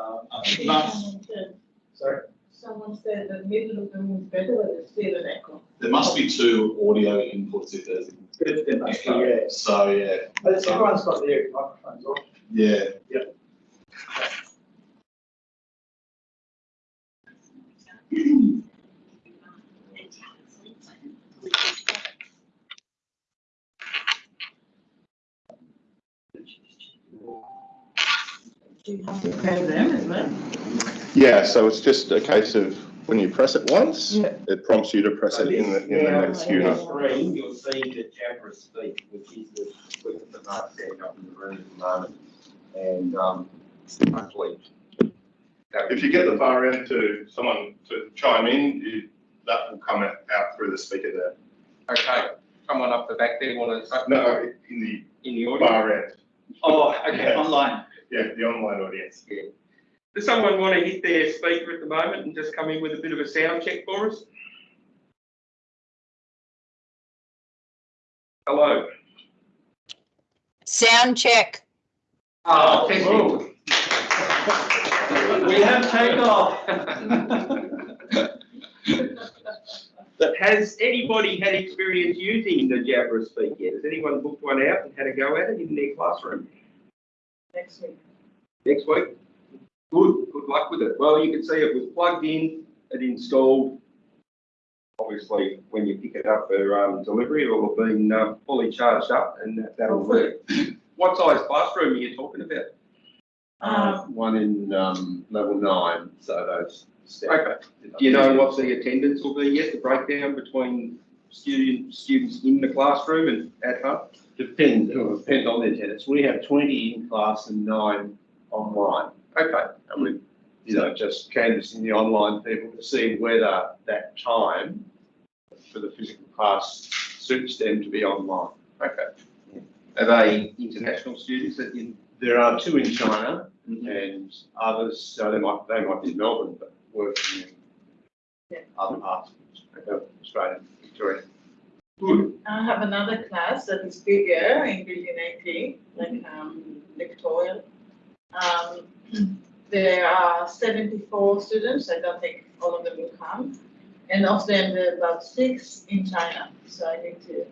Um, but, Someone said- sorry, Someone said the middle of the room is better, but it's still an echo. There must be two audio inputs if there's. There- there must be, yeah. So, yeah, but everyone's got their microphones on. yeah. Do you have to have them as well? Yeah, so it's just a case of when you press it once, Yeah. it prompts you to press it in the, in the next on unit. the Screen, you'll see the Jabra speak, which is the equipment that Mark's setting up in the room at the moment. And, um, hopefully. If you get the far end to someone to chime in, you, that will come out out through the speaker there. Okay, someone up the back there want to, No, in the in the audience? far end, Oh, okay, Yeah. online. Yeah, the online audience. Yeah. Does someone want to hit their speaker at the moment and just come in with a bit of a sound check for us? Hello? Sound check. Oh, testing. We have takeoff. Has anybody had experience using the Jabra Speak yet? Has anyone booked one out and had a go at it in their classroom? Next week. next week. Good, good luck with it. Well, you can see it was plugged in, it installed. Obviously, when you pick it up for um, delivery, it will have been um, fully charged up and that- that'll work. What size classroom are you talking about? Um, One in, um, level nine, so those. Okay. Do you know what the attendance will be yet, the breakdown between student, students in the classroom and at home? Depends, depend on the attendance. We have twenty in class and nine online. Okay, And we, you know, just canvassing the online people to see whether that time for the physical class suits them to be online. okay. Are they international students that you? There are two in China mm-hmm. and others, so they might, they might be in Melbourne, but working Yeah. in other parts of Australia, Victoria. Good, I have another class that is bigger in building eighteen, like, um, Victoria. Um, there are seventy-four students, I don't think all of them will come. And of them, there are about six in China, so I need to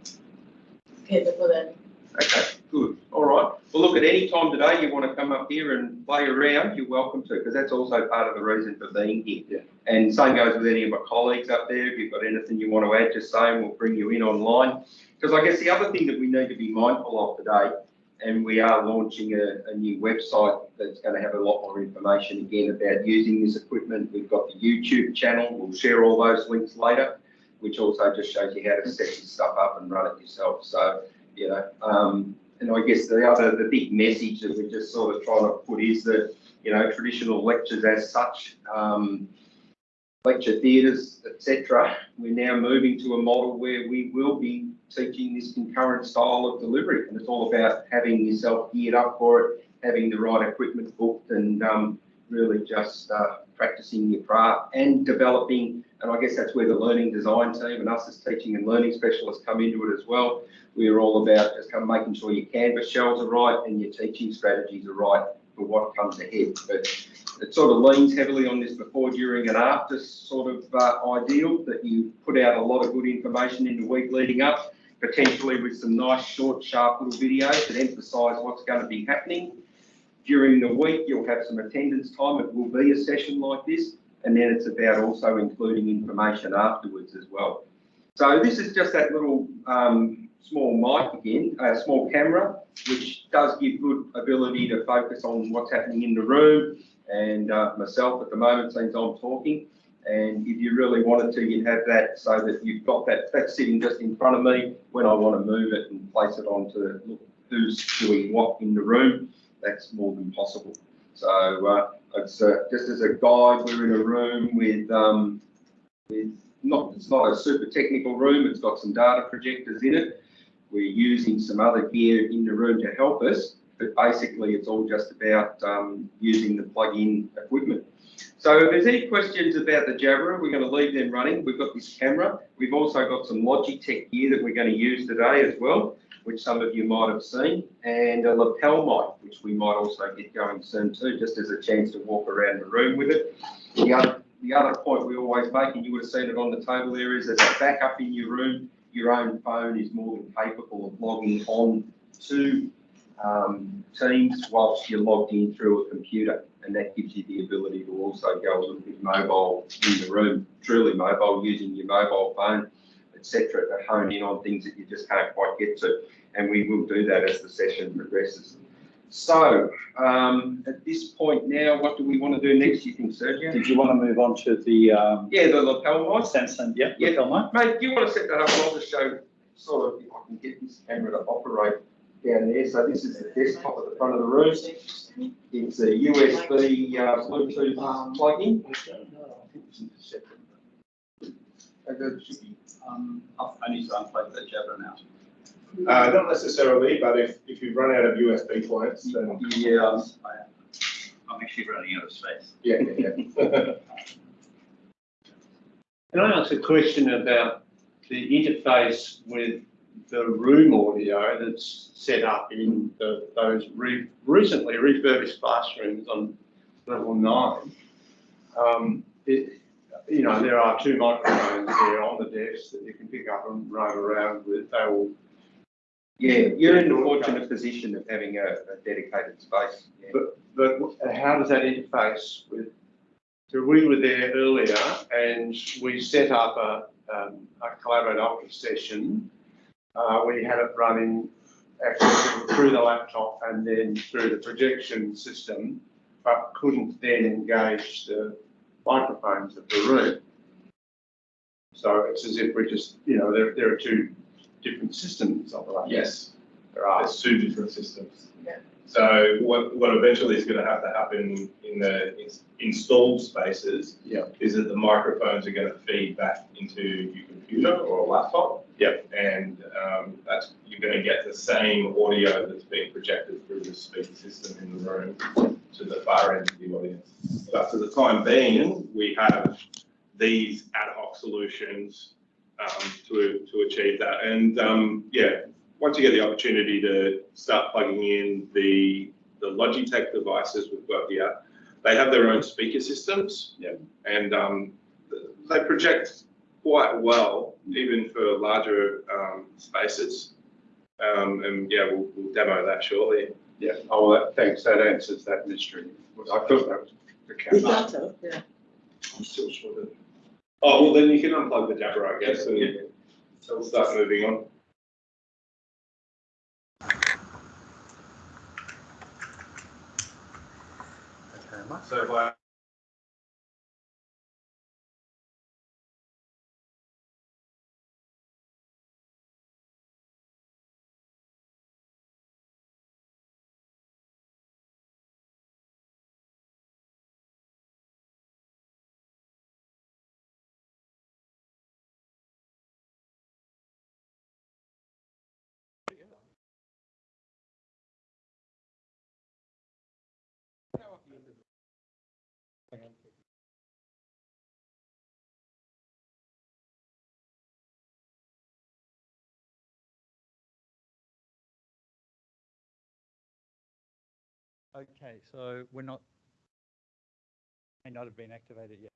cater for them. Okay, good, all right. Well, look, at any time today you want to come up here and play around, you're welcome to, because that's also part of the reason for being here. Yeah. And same goes with any of my colleagues up there. If you've got anything you want to add, just say and we'll bring you in online. Because I guess the other thing that we need to be mindful of today, and we are launching a, a new website that's going to have a lot more information again about using this equipment. We've got the YouTube channel. We'll share all those links later, which also just shows you how to set this stuff up and run it yourself. So you know, um, and I guess the other, the big message that we're just sort of trying to put is that, you know, traditional lectures as such, um, lecture theatres, etc., we're now moving to a model where we will be teaching this concurrent style of delivery, and it's all about having yourself geared up for it, having the right equipment booked, and um, really just uh, practicing your craft and developing. And I guess that's where the learning design team and us as teaching and learning specialists come into it as well we are all about just kind of making sure your canvas shells are right and your teaching strategies are right for what comes ahead. But it sort of leans heavily on this before, during and after sort of uh, ideal that you put out a lot of good information in the week leading up, potentially with some nice short, sharp little videos that emphasise what's going to be happening. During the week, you'll have some attendance time. It will be a session like this. And then it's about also including information afterwards as well. So this is just that little um, small mic again, a small camera, which does give good ability to focus on what's happening in the room. And uh, myself at the moment, since I'm talking, and if you really wanted to, you'd have that so that you've got that, that's sitting just in front of me when I want to move it and place it onto look who's doing what in the room. That's more than possible. So uh, it's uh, just as a guide, we're in a room with um, with not it's not a super technical room. It's got some data projectors in it. We're using some other gear in the room to help us, But basically, it's all just about um, using the plug-in equipment. So if there's any questions about the Jabra, we're going to leave them running. We've got this camera. We've also got some Logitech gear that we're going to use today as well, which some of you might have seen, and a lapel mic, which we might also get going soon too, just as a chance to walk around the room with it. The other, the other point we always make, and you would have seen it on the table there, is as a backup in your room, your own phone is more than capable of logging on to um, Teams whilst you're logged in through a computer. And that gives you the ability to also go a little bit mobile in the room, truly mobile, using your mobile phone, etc., to hone in on things that you just can't quite get to. And we will do that as the session progresses. So, um, at this point now, what do we want to do next, you think, Sergio? Did you want to move on to the, um, Yeah, the lapel mic. Samsung, yeah, Yeah. lapel mic? Mate, do you want to set that up? I'll just show sort of if I can get this camera to operate down there. So this is the desktop at the front of the room. It's a USB uh, Bluetooth plug-in. And it should be- Um, I need to unplug the Jabra now. Uh, not necessarily, but if, if you run out of USB points, then, Yeah, I'm actually running out of space. yeah, yeah, yeah. Can I ask a question about the interface with the room audio that's set up in the, those re, recently refurbished classrooms on level nine? Um, it, you know, there are two microphones there on the desk that you can pick up and roam around with. They will, yeah, you're in the fortunate position of having a a dedicated space. yeah. but how does that interface with? So we were there earlier and we set up a, um, a collaborative office session. Uh, we had it running actually through the laptop and then through the projection system, but couldn't then engage the microphones of the room. So it's as if we're just, you know, there, there are two different systems operating. Yes, There are. there's two different systems. Yeah. So what, what eventually is gonna have to happen in the ins- installed spaces Yeah. is that the microphones are gonna feed back into your computer or a laptop. Yep. And, um, that's, you're gonna get the same audio that's being projected through the speaker system in the room to the far end of the audience. But for the time being, we have these ad hoc solutions, um, to, to achieve that. And, um, yeah, once you get the opportunity to start plugging in the, the Logitech devices we've got here, they have their own speaker systems. Yeah. And um, they project quite well, even for larger um, spaces. Um, and yeah, we'll, we'll demo that shortly. Yeah, oh, that, thanks, that answers that mystery. I thought that was the camera. yeah. I'm still sort of. Oh, well, then you can unplug the Jabra, I guess, and so we'll start moving on. Okay, so we're not, may not have been activated yet.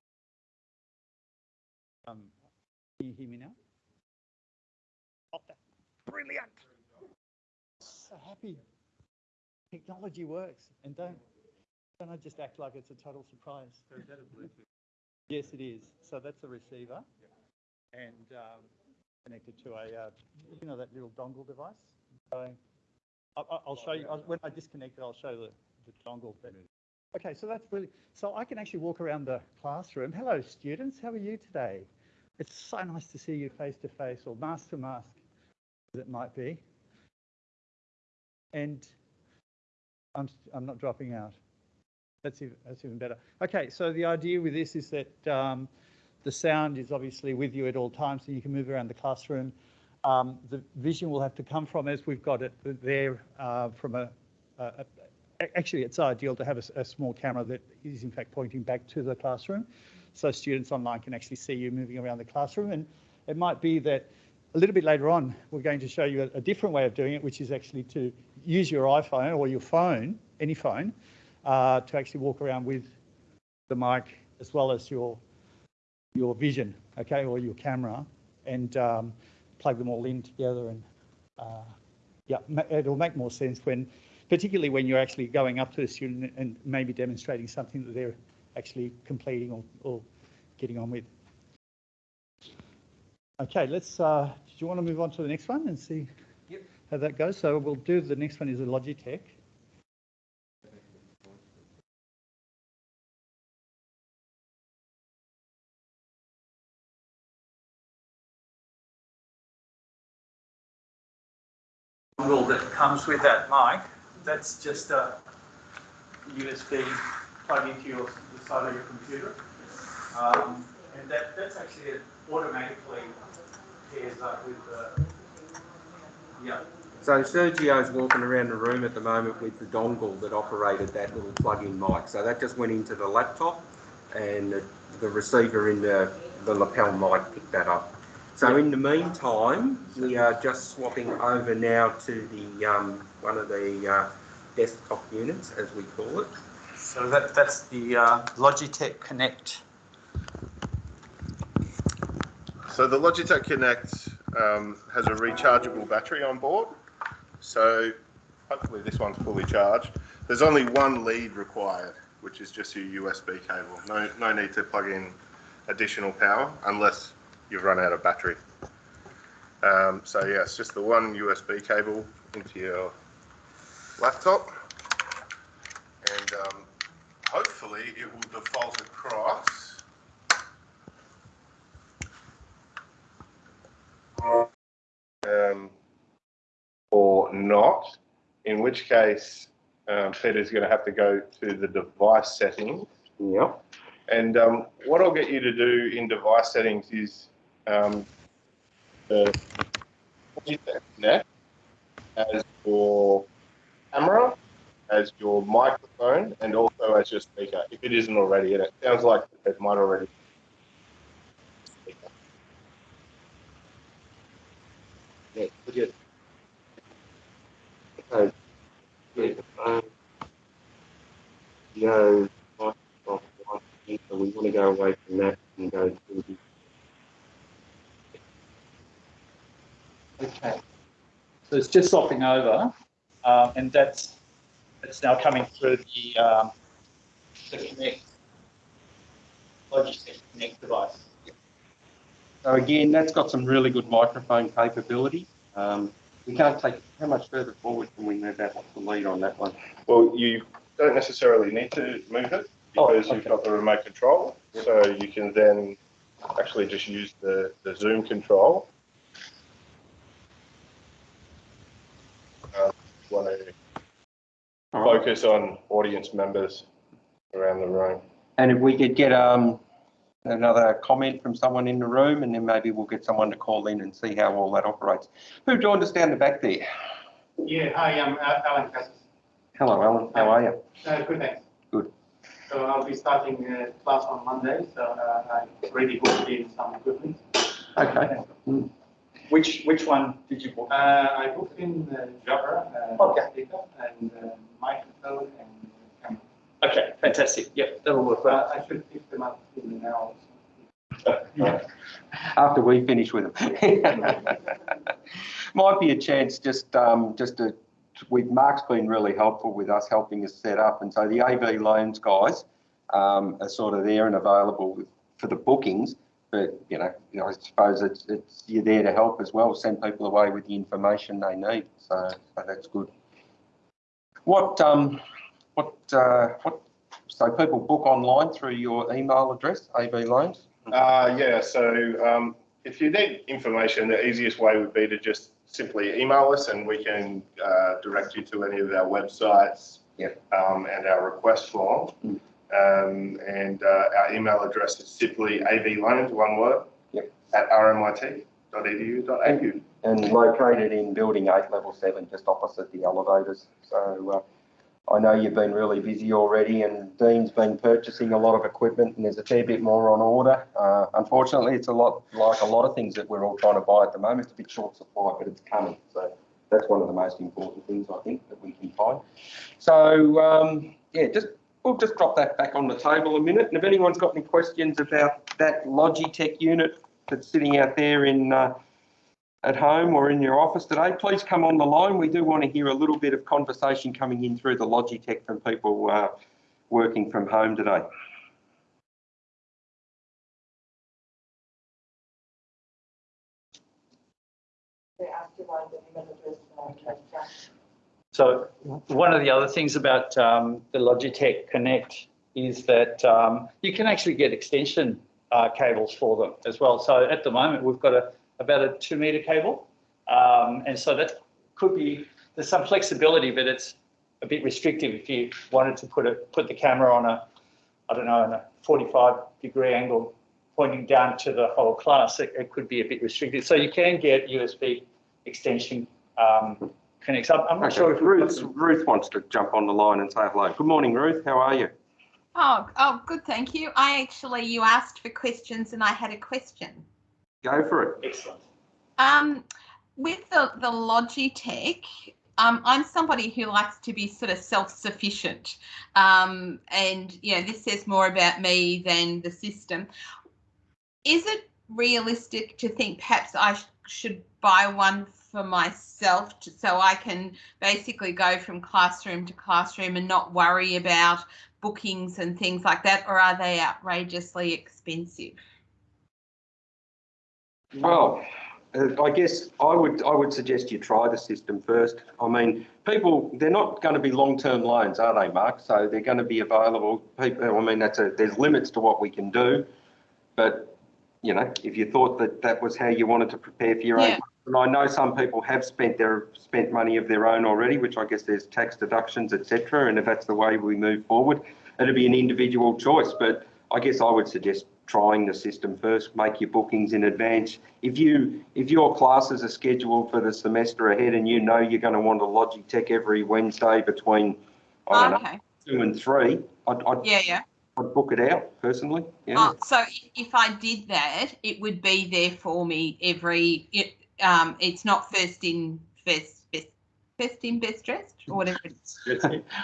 Um, can you hear me now? Oh, that's brilliant. So happy. Technology works and don't, don't I just act like it's a total surprise? Yes, it is. So that's a receiver. And, um, connected to a, uh, you know, that little dongle device? So I- I- I'll show you, I'll- when I disconnect it, I'll show the, the dongle. but- Okay, so that's really, so I can actually walk around the classroom. Hello, students, how are you today? It's so nice to see you face to face or mask to mask, as it might be. And I'm, I'm not dropping out. That's even, that's even better. Okay, so the idea with this is that um, the sound is obviously with you at all times, so you can move around the classroom. Um, the vision will have to come from, as we've got it there, uh, from a a- actually, it's ideal to have a small camera that is in fact pointing back to the classroom. So students online can actually see you moving around the classroom. And it might be that a little bit later on, we're going to show you a, a different way of doing it, which is actually to use your iPhone or your phone, any phone, uh, to actually walk around with the mic as well as your your vision, okay, or your camera, and um, plug them all in together. And uh, yeah, it'll make more sense when, particularly when you're actually going up to a student and maybe demonstrating something that they're actually completing or, or getting on with. Okay, let's. Uh, do you want to move on to the next one and see how that goes? So we'll do the next one is a Logitech. dongle that comes with that mic, that's just a USB plug into your, the side of your computer. Um, and that, that's actually automatically pairs up with the, yeah. So Sergio's walking around the room at the moment with the dongle that operated that little plug-in mic. So that just went into the laptop and the, the receiver in the, the lapel mic picked that up. So in the meantime, we are just swapping over now to the um, one of the uh, desktop units, as we call it. So that, that's the uh, Logitech Connect. So the Logitech Connect um, has a rechargeable battery on board. So hopefully this one's fully charged. There's only one lead required, which is just your USB cable. No, no need to plug in additional power unless you've run out of battery. Um, so yeah, it's just the one USB cable into your laptop. And um, hopefully it will default across um, or not, in which case um, Peter's going to have to go to the device settings. Yep. And um, what I'll get you to do in device settings is um, the as your camera, as your microphone, and also as your speaker, if it isn't already. And it sounds like it might already. be. Yeah. Okay. Yeah, um, One, so we want to go away from that and go to the Okay. So it's just swapping over, um, and that's, it's now coming through the, um, the Connect, Logitech Connect device. So again, that's got some really good microphone capability. Um, we can't take, how much further forward can we move that, what's the lead on that one? Well, you don't necessarily need to move it Oh, because you've got the remote control. So you can then actually just use the, the Zoom control. Um, Want to focus on audience members around the room. And if we could get, um, another comment from someone in the room and then maybe we'll get someone to call in and see how all that operates. Who joined us down the back there? Yeah, hi, I'm Al- Alan Cassis. Hello, Alan, how are you? Uh, Good, thanks. Good. So I'll be starting uh, class on Monday, so uh, I already booked in some equipment. Okay. Which, which one did you book? Uh, I booked in uh, Jabra, uh, Okay. and uh, microphone and camera. Okay, fantastic. Yep, that'll work But I should pick them up in an hour. or so. After we finish with them. Might be a chance just, um, just to, with, Mark's been really helpful with us, helping us set up. And so the AV loans guys, um, are sort of there and available with- for the bookings. But, you know, you know, I suppose it's, it's, you're there to help as well, send people away with the information they need. So, so that's good. What, um, what, uh, what, so people book online through your email address, AV loans? Uh, yeah, so um, if you need information, the easiest way would be to just simply email us and we can uh, direct you to any of our websites Yep. um, and our request form. Mm. Um, and uh, our email address is simply avloans, one word, Yep. at rmit.edu.au. and located in building eight, level seven, just opposite the elevators. So, uh, I know you've been really busy already and Dean's been purchasing a lot of equipment and there's a fair bit more on order. Uh, unfortunately, it's a lot like a lot of things that we're all trying to buy at the moment. It's a bit short supply, but it's coming. So that's one of the most important things I think that we can find. So um, yeah, just we'll just drop that back on the table a minute. And if anyone's got any questions about that Logitech unit that's sitting out there in uh, at home or in your office today, please come on the line. We do want to hear a little bit of conversation coming in through the Logitech from people uh, working from home today. So one of the other things about um, the Logitech Connect is that um, you can actually get extension uh, cables for them as well. So at the moment, we've got a about a two meter cable. Um, and so that could be, there's some flexibility, but it's a bit restrictive if you wanted to put a, put the camera on a, I don't know, on a 45 degree angle pointing down to the whole class, it, it could be a bit restrictive. So you can get USB extension um, connects. I'm, I'm not Okay, sure if Ruth, Ruth wants to jump on the line and say hello. Good morning, Ruth. How are you? Oh, oh, good, thank you. I actually, you asked for questions and I had a question. Go for it. Excellent. Um, with the, the Logitech, um, I'm somebody who likes to be sort of self-sufficient. Um, and, you know, this says more about me than the system. Is it realistic to think perhaps I sh- should buy one for myself to, so I can basically go from classroom to classroom and not worry about bookings and things like that, or are they outrageously expensive? Well, uh, I guess I would I would suggest you try the system first. I mean, people they're not going to be long term loans, are they, Mark? So they're going to be available. People, I mean, that's a there's limits to what we can do, but you know, if you thought that that was how you wanted to prepare for your Yeah. own, and I know some people have spent their spent money of their own already, which I guess there's tax deductions, etc. And if that's the way we move forward, it'll be an individual choice. But I guess I would suggest trying the system first, make your bookings in advance. If you if your classes are scheduled for the semester ahead and you know you're going to want a Logitech every Wednesday between I don't know two and three, I'd, I'd, yeah, yeah. I'd book it out personally. Yeah. Oh, so if I did that, it would be there for me every, um, it's not first in, first, best, first in, best dressed, or whatever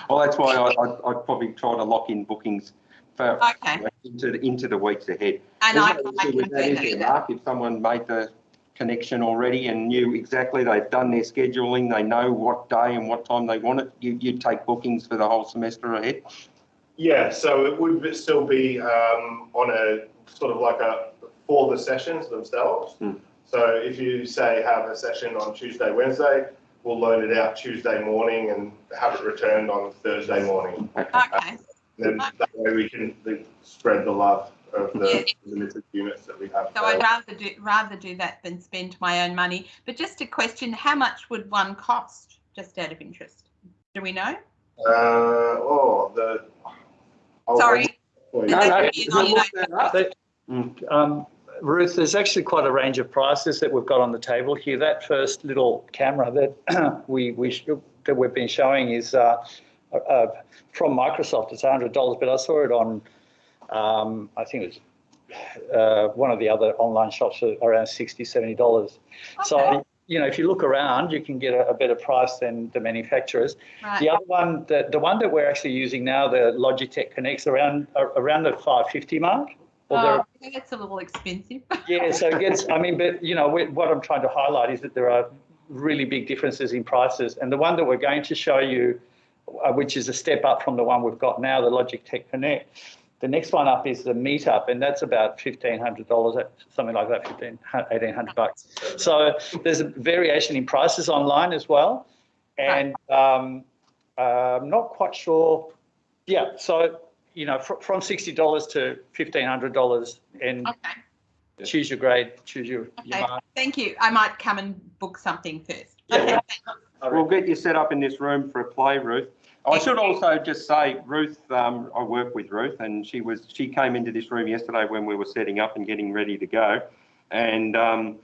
well, that's why I, I'd, I'd probably try to lock in bookings for Okay, into the, into the weeks ahead. and I, There's no I can with do that, is that. there, Mark? If someone made the connection already and knew exactly, they've done their scheduling, they know what day and what time they want it, you, you'd take bookings for the whole semester ahead? Yeah, so it would still be um, on a sort of like a, for the sessions themselves. Hmm. So if you say have a session on Tuesday, Wednesday, we'll load it out Tuesday morning and have it returned on Thursday morning. Okay, Then that way we can spread the love of Yeah. the limited units that we have. so I'd rather do, rather do that than spend my own money. But just a question, how much would one cost, just out of interest? Do we know? Uh, oh, the. I'll- Sorry. I'll- No, no, you know, you know. They- Mm. Um, Ruth, there's actually quite a range of prices that we've got on the table here. That first little camera that we, we, that we've been showing is, uh, uh, from Microsoft, it's hundred dollars, but I saw it on, um, I think it was, uh, one of the other online shops for around $60, Okay, So, you know, if you look around, you can get a, a better price than the manufacturers. The other one, the, the one that we're actually using now, the Logitech Connects around, around the five fifty mark. There- oh, that's a little expensive. yeah, so it gets, I mean, but you know, we- what I'm trying to highlight is that there are really big differences in prices. And the one that we're going to show you, uh, which is a step up from the one we've got now, the Logitech Connect. The next one up is the Meetup, and that's about fifteen hundred dollars, something like that, fifteen, eighteen hundred bucks. So there's a variation in prices online as well. And um, uh, I'm not quite sure. Yeah, so, you know, fr- from sixty dollars to fifteen hundred dollars and Okay, choose your grade, choose your, your okay, mark. thank you. I might come and book something first. Yeah. Okay, We'll get you set up in this room for a play, Ruth. I should also just say, Ruth, um, I work with Ruth and she was, she came into this room yesterday when we were setting up and getting ready to go. And, um,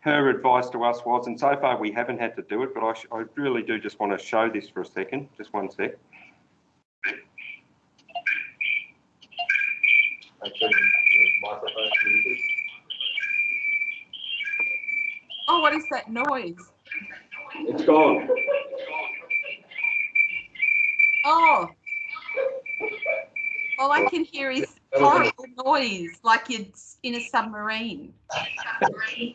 her advice to us was, and so far we haven't had to do it, but I, sh- I really do just want to show this for a second, just one sec. Oh, what is that noise? It's gone. Oh. All I can hear is horrible noise, like you're in a submarine. you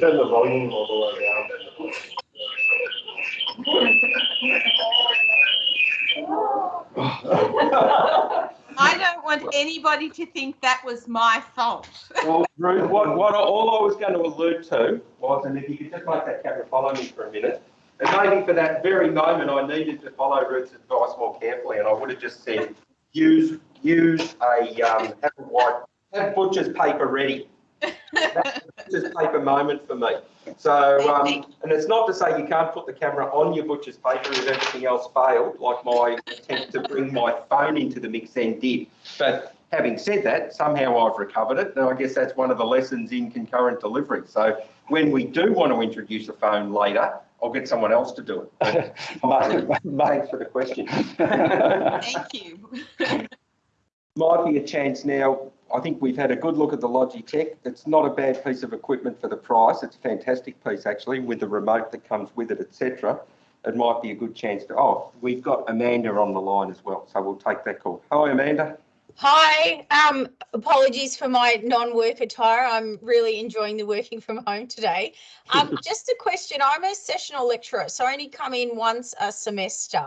turn the volume all the way down. I don't want anybody to think that was my fault. Well, Ruth, what, what, all I was going to allude to was, and if you could just make that camera follow me for a minute, and maybe for that very moment, I needed to follow Ruth's advice more carefully, and I would have just said, use, use a, um, have a white, have butcher's paper ready. That's a butcher's paper moment for me. So, um, and it's not to say you can't put the camera on your butcher's paper if everything else failed, like my attempt to bring my phone into the mix then did. But having said that, somehow I've recovered it, and I guess that's one of the lessons in concurrent delivery. So when we do want to introduce a phone later, I'll get someone else to do it. Thanks for the question. Thank you. Might be a chance now. I think we've had a good look at the Logitech. It's not a bad piece of equipment for the price. It's a fantastic piece actually with the remote that comes with it, etc. It might be a good chance to. Oh, we've got Amanda on the line as well, so we'll take that call. Hi, Amanda. Hi, um, apologies for my non-work attire. I'm really enjoying the working from home today. Um, just a question. I'm a sessional lecturer, so I only come in once a semester.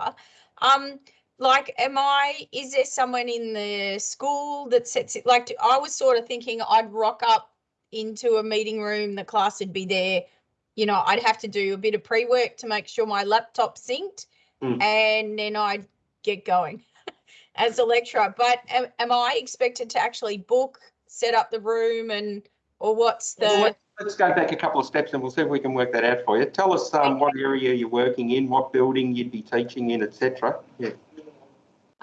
Um, like, am I, is there someone in the school that sets it, like, I was sort of thinking I'd rock up into a meeting room, the class would be there. You know, I'd have to do a bit of pre-work to make sure my laptop synced Mm. and then I'd get going as a lecturer, but am, am I expected to actually book, set up the room and, or what's the, let's- Let's go back a couple of steps and we'll see if we can work that out for you. Tell us um, what area you're working in, what building you'd be teaching in, etc. Yeah.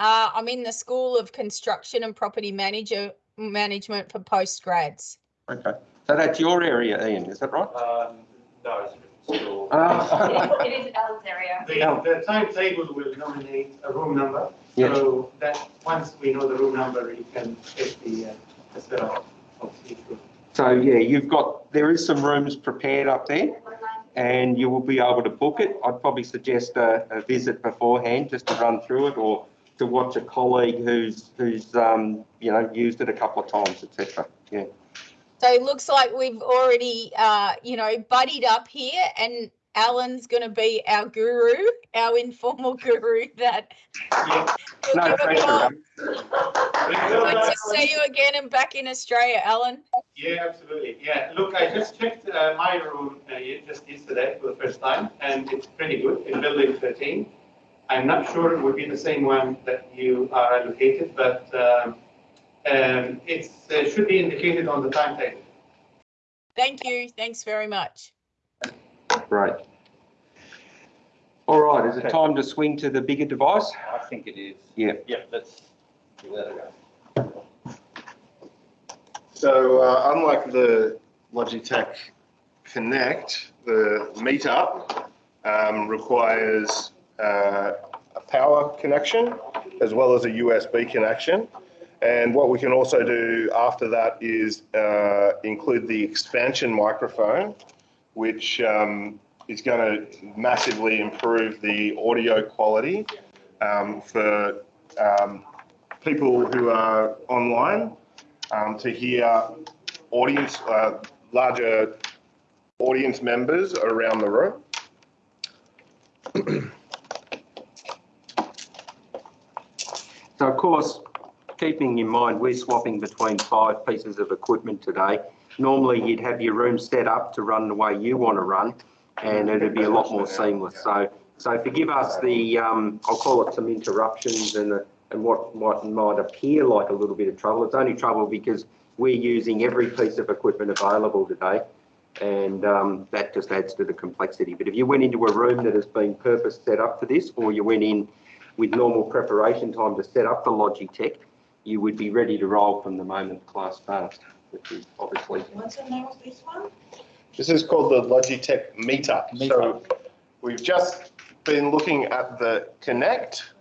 Uh, I'm in the School of Construction and Property Manager, Management for postgrads. Okay. So that's your area, Ian, is that right? Um, no, it's still. Ah. It is Ellen's area. The, the timetable will nominate a room number, Yes. so that, once we know the room number, you can get the, uh, the setup of each room. So yeah, you've got, there is some rooms prepared up there and you will be able to book it. I'd probably suggest a, a visit beforehand just to run through it or to watch a colleague who's, who's, um, you know, used it a couple of times, etc. Yeah. So it looks like we've already, uh, you know, buddied up here and Alan's going to be our guru, our informal guru that. will No give a pressure. Good to see you again and back in Australia, Alan. Yeah, absolutely. Yeah, look, I just checked uh, my room uh, ye- just yesterday for the first time, and it's pretty good in building 13. I'm not sure it would be the same one that you are allocated, but um, um, it's, uh, should be indicated on the timetable. Thank you. Thanks very much. Great. All right, is it time to swing to the bigger device? I think it is. Yeah. Yeah, let's give that a go. So uh, unlike the Logitech Connect, the Meetup um, requires uh, a power connection as well as a USB connection. And what we can also do after that is uh, include the expansion microphone, which um, is going to massively improve the audio quality um, for um, people who are online um, to hear audience, uh, larger audience members around the room. So of course, keeping in mind, we're swapping between five pieces of equipment today. Normally, you'd have your room set up to run the way you want to run, and it'd be a lot more seamless. So, so forgive us the, um, I'll call it some interruptions and, the- and what might, might appear like a little bit of trouble. It's only trouble because we're using every piece of equipment available today, and um, that just adds to the complexity. But if you went into a room that has been purpose set up for this, or you went in with normal preparation time to set up the Logitech, you would be ready to roll from the moment class starts, which is obviously. What's the name of this one? This is called the Logitech Meetup. So we've just been looking at the Connect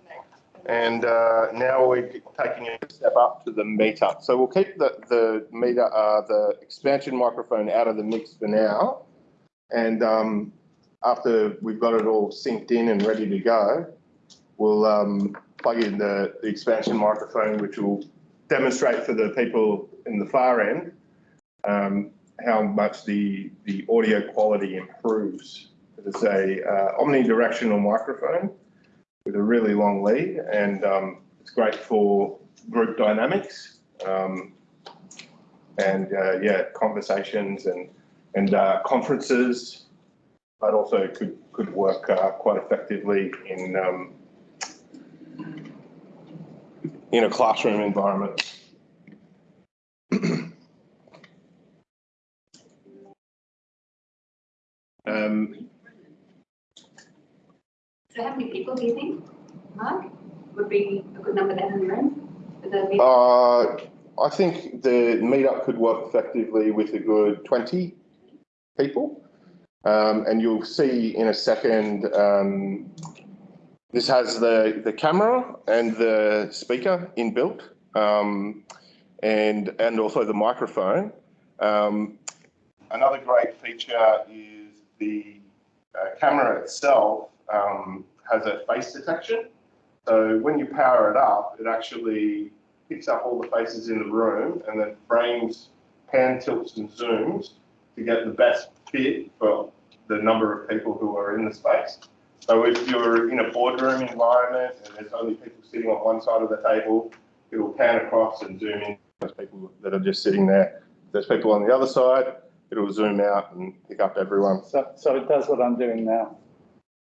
And uh, now we're taking a step up to the meter. So we'll keep the, the meter, uh, the expansion microphone out of the mix for now. And um, after we've got it all synced in and ready to go, we'll um, plug in the, the expansion microphone, which will demonstrate for the people in the far end um, how much the, the audio quality improves. It's a uh, omnidirectional microphone with a really long lead and um, it's great for group dynamics um, and uh, yeah, conversations and, and uh, conferences, but also could, could work uh, quite effectively in, um, in a classroom environment. Um, So how many people do you think, Mark, would be a good number to have in the room? for the meeting? Uh, I think the meetup could work effectively with a good 20 people. Um, and you'll see in a second, um, this has the, the camera and the speaker inbuilt, um, and, and also the microphone. Um, another great feature is the uh, camera itself um, has a face detection. So when you power it up, it actually picks up all the faces in the room and then frames, pan tilts and zooms to get the best fit for the number of people who are in the space. So if you're in a boardroom environment and there's only people sitting on one side of the table, it will pan across and zoom in those people that are just sitting there. If there's people on the other side, it'll zoom out and pick up everyone. So, so it does what I'm doing now,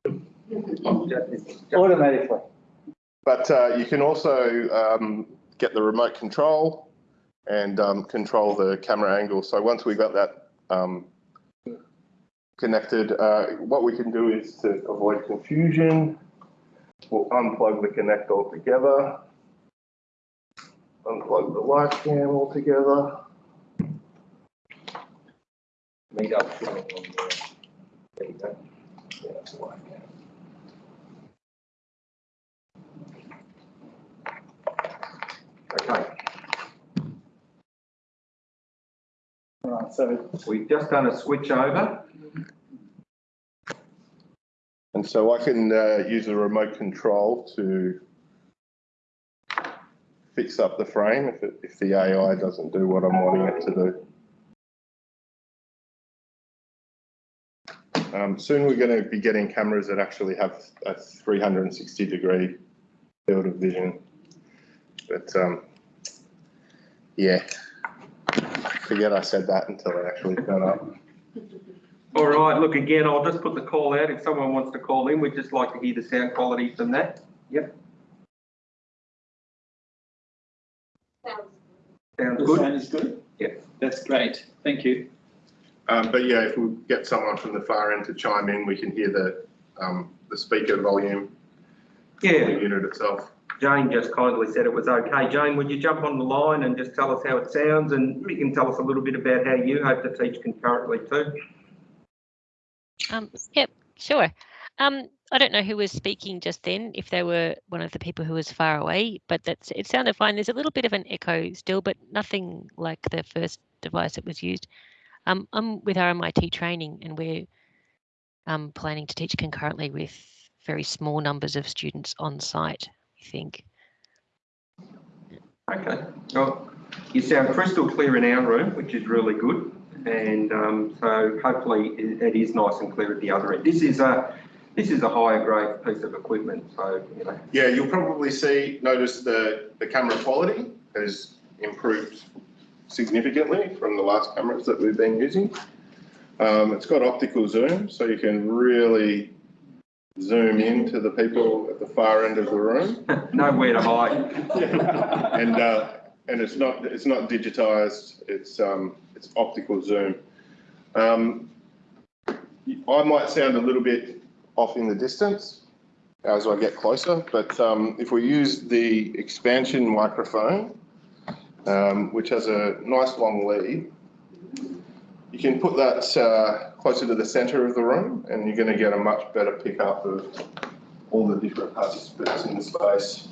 automatically. But uh, you can also um, get the remote control and um, control the camera angle. So once we've got that um, connected, uh, what we can do is to avoid confusion, we'll unplug the connect altogether, unplug the live cam altogether. Meet up. There you go. Yeah, that's live cam. Okay, so we've just done a switch over. And so I can uh, use the remote control to fix up the frame if, it, if the AI doesn't do what I'm wanting it to do. Um, soon we're going to be getting cameras that actually have a 360 degree field of vision. But um, yeah, forget I said that until it actually turned up. All right, look, again, I'll just put the call out. If someone wants to call in, we'd just like to hear the sound quality from that. Yep, Sounds sounds the good. sound is good? Yeah. That's great, thank you. Um, but yeah, if we get someone from the far end to chime in, we can hear the um, the speaker volume, the Yeah, unit itself. Jane just kindly said it was okay. Jane, would you jump on the line and just tell us how it sounds and you can tell us a little bit about how you hope to teach concurrently too? Um, yep, sure. Um, I don't know who was speaking just then, if they were one of the people who was far away, but that's it sounded fine. There's a little bit of an echo still, but nothing like the first device that was used. Um, I'm with RMIT training and we're um, planning to teach concurrently with very small numbers of students on site, think. Okay, well, you sound crystal clear in our room, which is really good. And um, so hopefully it, it is nice and clear at the other end. This is a, this is a higher grade piece of equipment, so, you know, Yeah, you'll probably see, notice the, the camera quality has improved significantly from the last cameras that we've been using. Um, it's got optical zoom, so you can really zoom in to the people at the far end of the room. nowhere to hide. And, uh, and it's not, it's not digitized, it's, um, it's optical zoom. Um, I might sound a little bit off in the distance as I get closer, but, um, if we use the expansion microphone, um, which has a nice long lead, you can put that, uh, closer to the center of the room and you're gonna get a much better pickup of all the different participants in the space.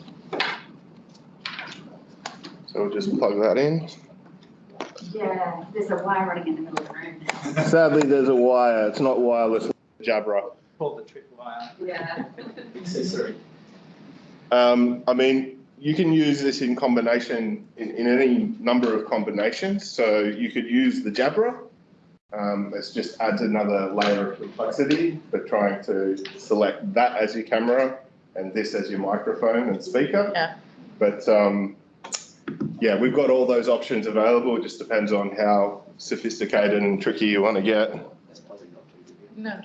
So we'll just plug that in. Yeah, there's a wire running in the middle of the room now. Sadly, there's a wire. It's not wireless Jabra. Called the triple wire Yeah. accessory. Um, I mean, you can use this in combination, in, in any number of combinations. So you could use the Jabra. Um, it just adds another layer of complexity but trying to select that as your camera and this as your microphone and speaker. Yeah. But um, yeah, we've got all those options available. It just depends on how sophisticated and tricky you want to get. No.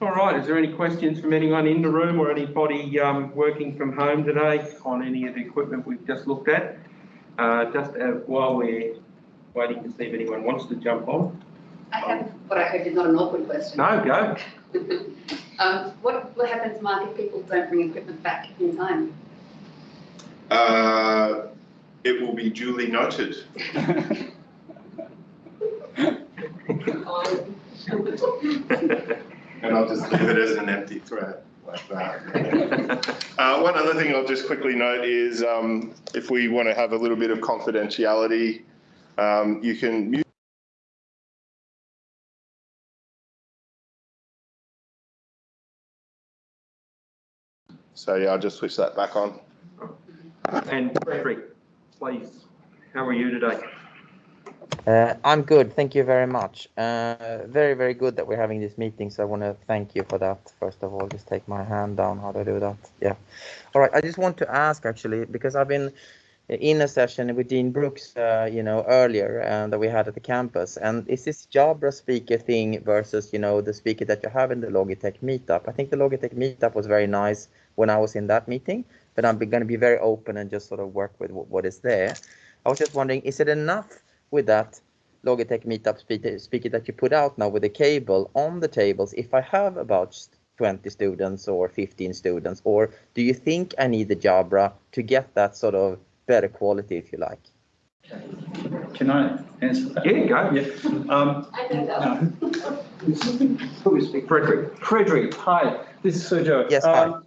All right, is there any questions from anyone in the room or anybody um, working from home today on any of the equipment we've just looked at? Uh, Just uh, while we're waiting to see if anyone wants to jump on. I have what I hope is not an awkward question. No, go. Um, what, what happens, Mark, if people don't bring equipment back in time? Uh, it will be duly noted. And I'll just leave it as an empty threat like that. Uh, one other thing I'll just quickly note is um, if we want to have a little bit of confidentiality, um, you can mute. So yeah, I'll just switch that back on. And Frederick, please, how are you today? Uh, I'm good, thank you very much. Uh, very, very good that we're having this meeting, so I want to thank you for that. First of all, just take my hand down. How do I do that? Yeah. All right, I just want to ask actually, because I've been in a session with Dean Brooks, uh, you know, earlier and that we had at the campus. And is this Jabra speaker thing versus, you know, the speaker that you have in the Logitech meetup? I think the Logitech meetup was very nice when I was in that meeting, but I'm going to be very open and just sort of work with what, is there. I was just wondering, is it enough with that Logitech meetup speaker that you put out now with the cable on the tables if I have about 20 students or 15 students, or do you think I need the Jabra to get that sort of better quality, if you like? Can I answer that? Yeah, go. Yeah. Um, I don't know. no. Who we speak? Frederick. Frederick, hi, this is Sergio. Yes, hi. Um,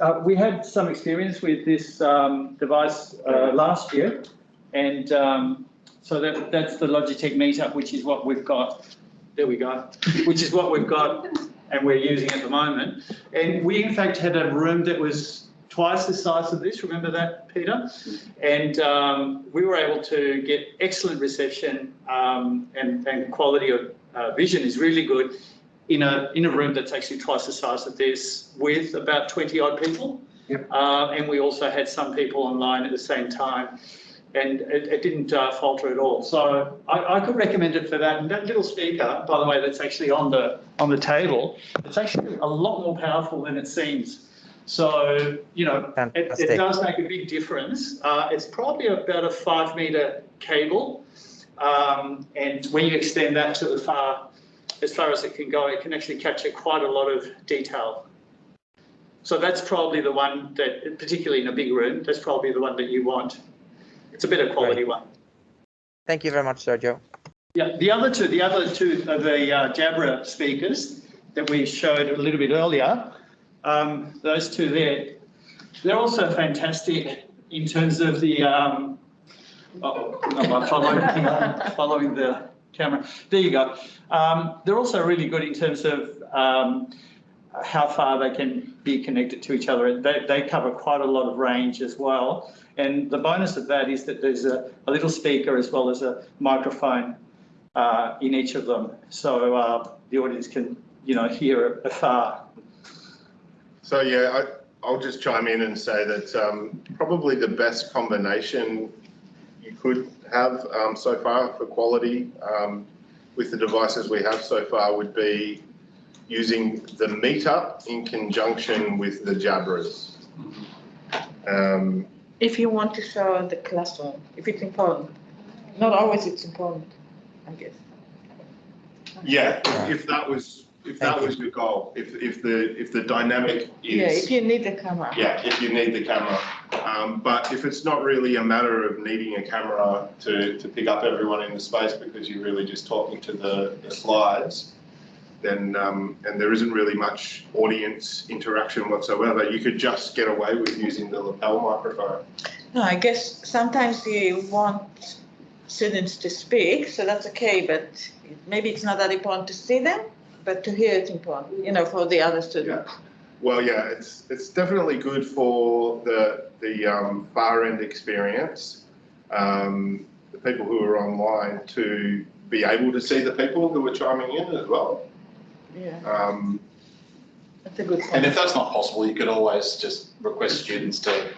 uh, we had some experience with this um, device uh, last year, and um, so that, that's the Logitech meetup, which is what we've got. There we go, which is what we've got and we're using at the moment. And we in fact had a room that was twice the size of this, remember that, Peter? And um, we were able to get excellent reception um, and, and quality of uh, vision is really good in a, in a room that's actually twice the size of this with about 20 odd people. Yep. Uh, and we also had some people online at the same time and it, it didn't uh, falter at all. So I, I could recommend it for that. And that little speaker, by the way, that's actually on the, on the table, it's actually a lot more powerful than it seems. So, you know, it, it does make a big difference. Uh, it's probably about a five meter cable. Um, and when you extend that to the far, as far as it can go, it can actually capture quite a lot of detail. So that's probably the one that, particularly in a big room, that's probably the one that you want. It's a better quality one. Thank you very much, Sergio. Yeah, the other two, the other two of the uh, Jabra speakers that we showed a little bit earlier, um, those two there, they're also fantastic in terms of the, um, oh, I'm following, following the camera. There you go. Um, they're also really good in terms of um, how far they can be connected to each other. They, they cover quite a lot of range as well. And the bonus of that is that there's a, a little speaker as well as a microphone uh, in each of them. So uh, the audience can, you know, hear afar. So yeah, I, I'll just chime in and say that um, probably the best combination you could have um, so far for quality um, with the devices we have so far would be using the meetup in conjunction with the Jabras. Um, If you want to show the classroom, if it's important, not always it's important, I guess. yeah, if, if that was if that was your goal, if if the if the dynamic is Yeah, if you need the camera. Yeah, if you need the camera. Um, but if it's not really a matter of needing a camera to, to pick up everyone in the space because you're really just talking to the, the slides, then, um, and there isn't really much audience interaction whatsoever, you could just get away with using the lapel microphone. No, I guess sometimes you want students to speak, so that's okay, but maybe it's not that important to see them, but to hear it's important, you know, for the other students. Well, yeah, it's it's definitely good for the the um, far end experience. Um, the people who are online to be able to see the people who are chiming in as well. Yeah, Um, that's a good point. And if that's not possible, you could always just request students to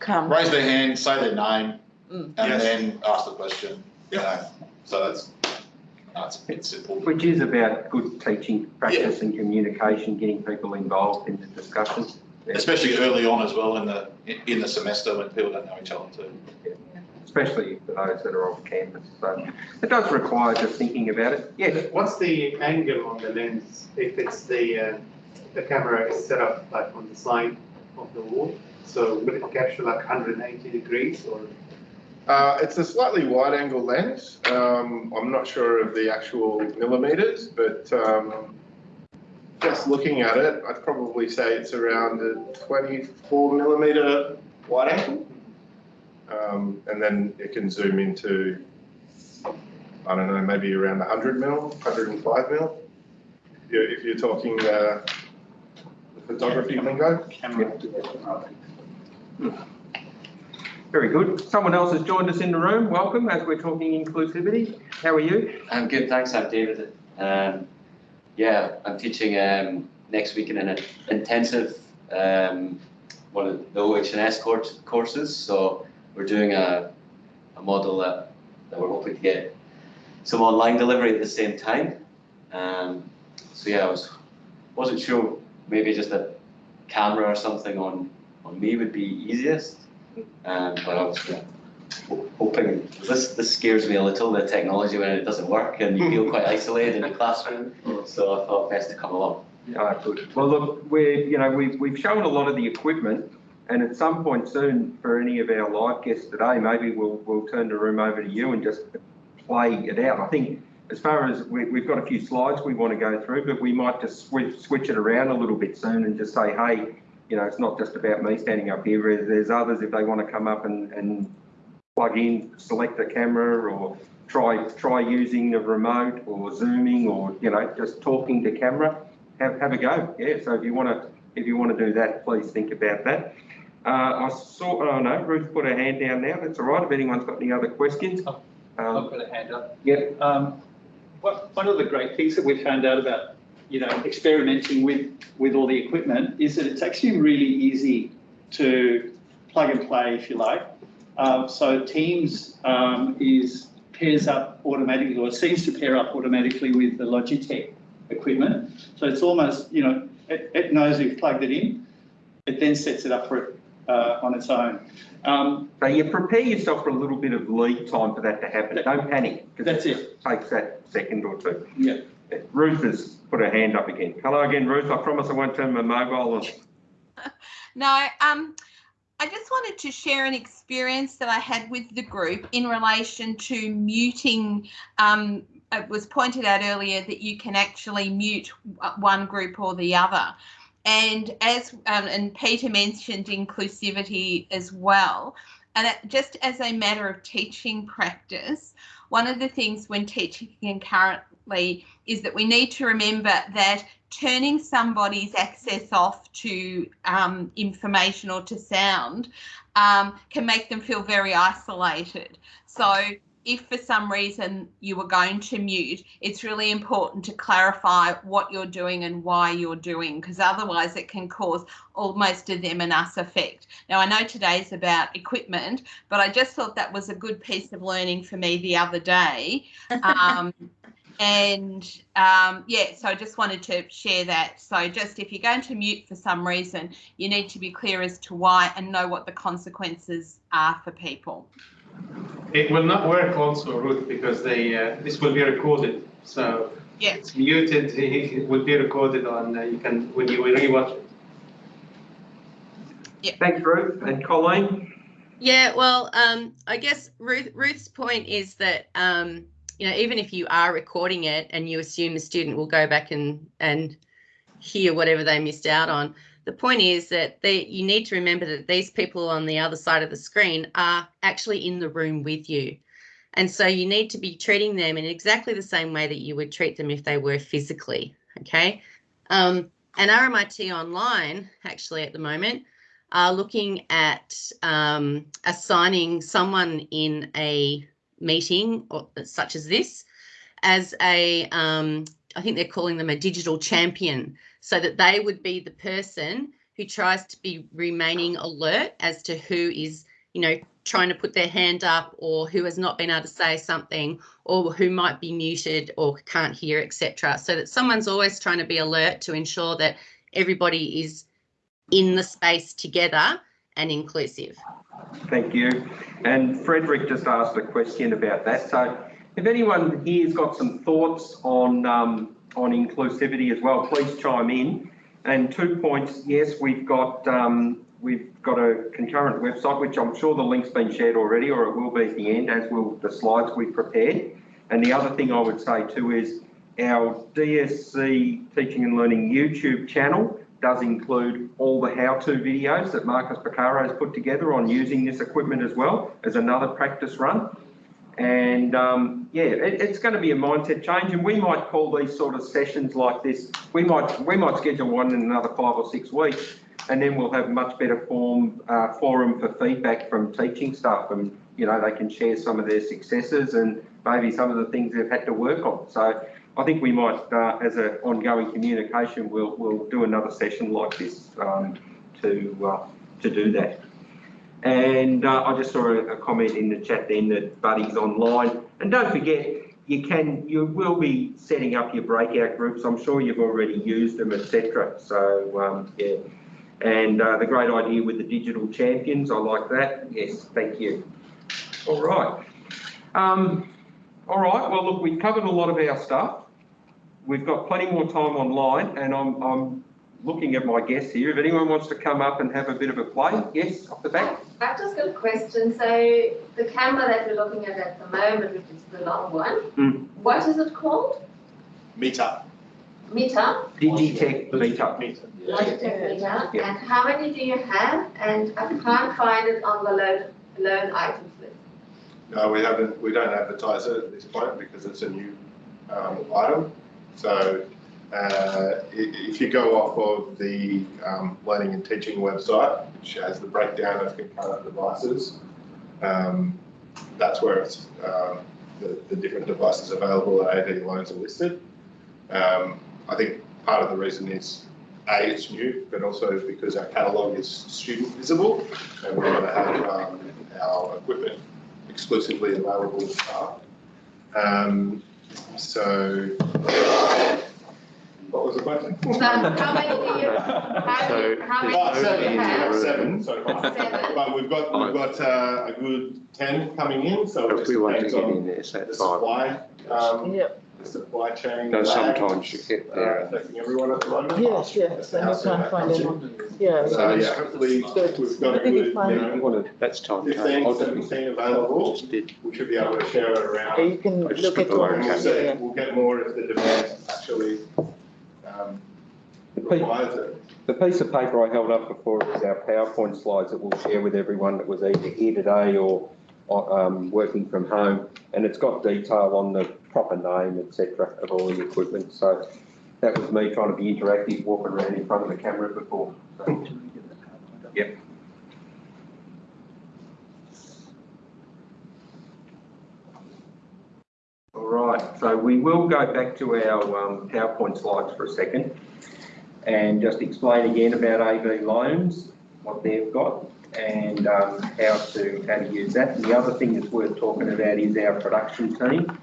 Come. raise their hand, say their name, Mm. and Yes. then ask the question. you know. So that's, that's a bit simple. Which is about good teaching practice and communication, getting people involved in the discussion. Especially early on as well in the, in the semester when people don't know each other too. Especially for those that are off campus. So it does require just thinking about it. Yes, What's the angle on the lens if it's the, uh, the camera is set up like on the side of the wall? So would it capture like 180 degrees or? Uh, it's a slightly wide angle lens. Um, I'm not sure of the actual millimeters, but um, just looking at it, I'd probably say it's around a 24 millimeter wide angle. Um, and then it can zoom into, I don't know, maybe around 100 mil, 105 mil. If you're, if you're talking uh, the photography lingo. Very good. Someone else has joined us in the room. Welcome as we're talking inclusivity. How are you? I'm good, thanks. I'm David. Um, yeah, I'm teaching um, next week in an intensive um, one of the OHS course, courses. So we're doing a, a model that, that we're hoping to get some online delivery at the same time. Um, so yeah, I was wasn't sure maybe just a camera or something on on me would be easiest. Um, but I was yeah, ho- hoping this this scares me a little the technology when it doesn't work and you feel quite isolated in the classroom. So I thought best to come along. Ah, good. Well, look, we're, you know, we've, we've shown a lot of the equipment and at some point soon for any of our live guests today, maybe we'll, we'll turn the room over to you and just play it out. I think as far as we, we've got a few slides we want to go through, but we might just switch, switch it around a little bit soon and just say, hey, you know, it's not just about me standing up here. There's- others if they want to come up and, and plug in, select a camera or try, try using the remote or zooming or, you know, just talking to camera, have, have a go. Yeah, so if you want to, if you want to do that, please think about that. Uh, I saw, oh no, Ruth put her hand down now. That's all right. If anyone's got any other questions. I've Um, got a hand up. Yep. Um, what, one of the great things that we found out about, you know, experimenting with, with all the equipment is that it's actually really easy to plug and play, if you like. Um, so Teams um, is pairs up automatically, or seems to pair up automatically with the Logitech equipment. So it's almost, you know, it, it knows you've plugged it in. It then sets it up for it uh, on its own. Um, So you prepare yourself for a little bit of lead time for that to happen. Don't panic. That's it. it. Takes that second or two. Yeah. Ruth has put her hand up again. Hello again, Ruth. I promise I won't turn my mobile on. No, um, I just wanted to share an experience that I had with the group in relation to muting. Um, it was pointed out earlier that you can actually mute one group or the other. And as um, and Peter mentioned inclusivity as well. And just as a matter of teaching practice, one of the things when teaching is that we need to remember that turning somebody's access off to um, information or to sound um, can make them feel very isolated. So if for some reason you were going to mute, it's really important to clarify what you're doing and why you're doing, because otherwise it can cause almost a them and us effect. Now, I know today's about equipment, but I just thought that was a good piece of learning for me the other day. Um, and um, yeah, so I just wanted to share that. So just if you're going to mute for some reason, you need to be clear as to why and know what the consequences are for people. It will not work also, Ruth, because they, uh, this will be recorded. So Yeah. it's muted, it will be recorded on, uh, you can, when you rewatch it. Yeah. Thanks, Ruth. And Colleen? Yeah, well, um, I guess Ruth, Ruth's point is that um, you know, even if you are recording it and you assume the student will go back and, and hear whatever they missed out on, the point is that they, you need to remember that these people on the other side of the screen are actually in the room with you. And so you need to be treating them in exactly the same way that you would treat them if they were physically, okay? Um, and RMIT Online, actually at the moment, are looking at um, assigning someone in a meeting or, such as this as a, um, I think they're calling them a digital champion, so that they would be the person who tries to be remaining alert as to who is, you know, trying to put their hand up or who has not been able to say something or who might be muted or can't hear, etc. So that someone's always trying to be alert to ensure that everybody is in the space together and inclusive. Thank you. And Frederick just asked a question about that. So if anyone here's got some thoughts on um, on inclusivity as well, please chime in. And two points, yes, we've got um, we've got a concurrent website, which I'm sure the link's been shared already, or it will be at the end, as will the slides we've prepared. And the other thing I would say too is our DSC Teaching and Learning YouTube channel does include all the how-to videos that Marcus Picaro has put together on using this equipment as well as another practice run. And um, yeah, it, it's going to be a mindset change, and we might call these sort of sessions like this. We might we might schedule one in another five or six weeks, and then we'll have a much better form uh, forum for feedback from teaching staff, and you know they can share some of their successes and maybe some of the things they've had to work on. So I think we might, uh, as an ongoing communication, we'll we'll do another session like this um, to uh, to do that. And uh, I just saw a, a, comment in the chat then that Buddy's online. And don't forget, you can, you will be setting up your breakout groups. I'm sure you've already used them, etc. So um, yeah. And uh, the great idea with the digital champions, I like that. Yes, thank you. All right. Um, all right. Well, look, we've covered a lot of our stuff. We've got plenty more time online, and I'm, I'm looking at my guests here. If anyone wants to come up and have a bit of a play, yes, off the back. I've just got a question. So the camera that we're looking at at the moment, which is the long one, mm. what is it called? Meter. Meter? Digitech Meter. Logitech Meter. Yeah. And how many do you have? And I can't find it on the loan, loan items list. No, we haven't. We don't advertise it at this point because it's a new um, item. So uh, if you go off of the um, learning and teaching website, which has the breakdown of concurrent devices, um, that's where uh, the, the, different devices available at AV loans are listed. Um, I think part of the reason is A, it's new, but also because our catalogue is student visible and we want to have um, our equipment exclusively available to staff. Um, so, what was the question? So how many do you, how, so, how many do seven, you have? seven so far. Seven. But we've got we've got uh, a good ten coming in, so it just we want to depends get on in there, so the five. supply. Um, Yep. The supply chain. No, lag, sometimes you get uh, there. affecting everyone at the moment. Yes, yes, and you can't find anyone. Yeah. So yeah, hopefully we've got a good, you know, Well, that's time. 15, I'll 17 available. We should be able to share it around. You can I just look put at the what logo. We'll you see. yeah. We'll get more if the demand actually um, requires it. The piece of paper I held up before is our PowerPoint slides that we'll share with everyone that was either here today or um, working from home. And it's got detail on the proper name, etc., of all the equipment. So that was me trying to be interactive, walking around in front of the camera before. So, yep. All right, so we will go back to our um, PowerPoint slides for a second and just explain again about AV loans, what they've got and um, how to how to use that. And the other thing that's worth talking about is our production team,